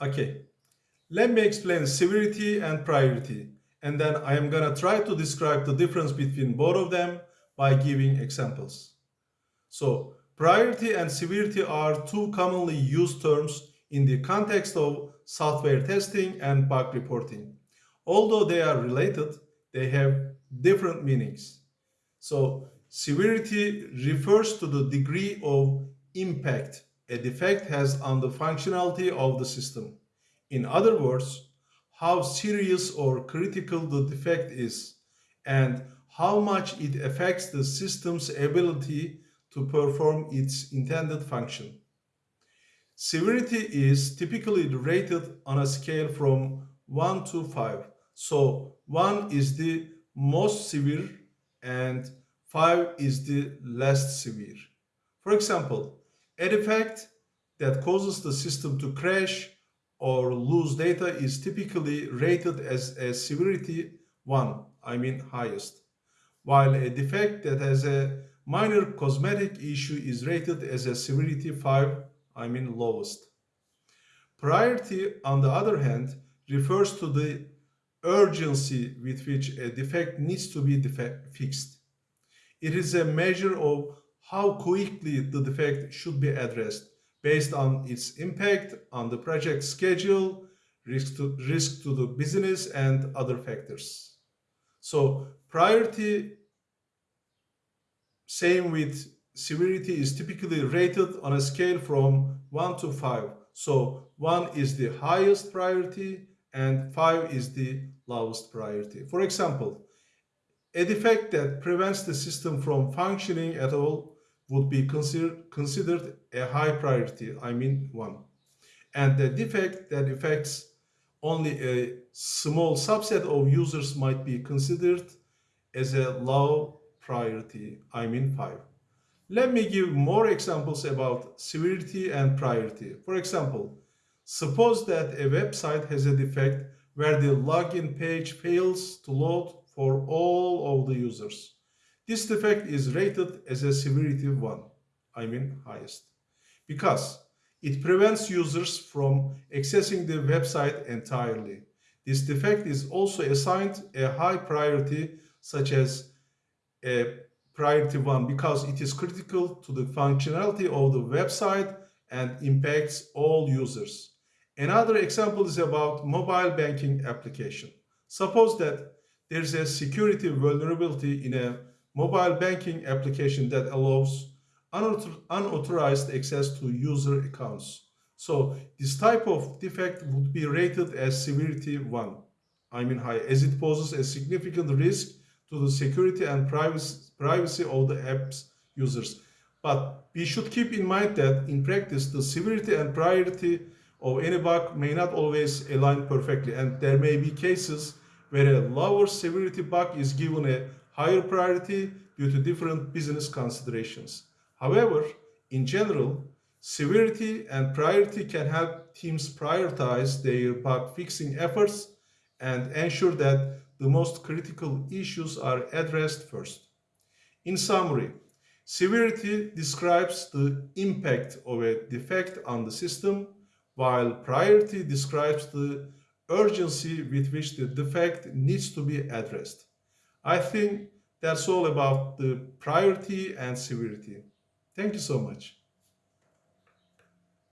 Okay, let me explain severity and priority and then I am gonna try to describe the difference between both of them by giving examples. So priority and severity are two commonly used terms in the context of software testing and bug reporting. Although they are related, they have different meanings. So severity refers to the degree of impact a defect has on the functionality of the system. In other words, how serious or critical the defect is and how much it affects the system's ability to perform its intended function. Severity is typically rated on a scale from 1 to 5. So 1 is the most severe and 5 is the less severe. For example, a defect that causes the system to crash or lose data is typically rated as a severity 1, I mean highest, while a defect that has a minor cosmetic issue is rated as a severity 5, I mean lowest. Priority, on the other hand, refers to the urgency with which a defect needs to be fixed. It is a measure of how quickly the defect should be addressed based on its impact on the project schedule, risk to, risk to the business, and other factors. So priority, same with severity, is typically rated on a scale from 1 to 5. So 1 is the highest priority and 5 is the lowest priority. For example, a defect that prevents the system from functioning at all would be consider, considered a high priority, I mean one. And the defect that affects only a small subset of users might be considered as a low priority, I mean five. Let me give more examples about severity and priority. For example, suppose that a website has a defect where the login page fails to load for all of the users. This defect is rated as a severity 1, I mean highest, because it prevents users from accessing the website entirely. This defect is also assigned a high priority such as a priority 1 because it is critical to the functionality of the website and impacts all users. Another example is about mobile banking application. Suppose that there's a security vulnerability in a mobile banking application that allows unauthorized access to user accounts. So this type of defect would be rated as severity 1, I mean high, as it poses a significant risk to the security and privacy of the app's users. But we should keep in mind that in practice, the severity and priority of any bug may not always align perfectly, and there may be cases where a lower severity bug is given a higher priority due to different business considerations. However, in general, severity and priority can help teams prioritize their bug fixing efforts and ensure that the most critical issues are addressed first. In summary, severity describes the impact of a defect on the system, while priority describes the urgency with which the defect needs to be addressed. I think that's all about the priority and severity. Thank you so much.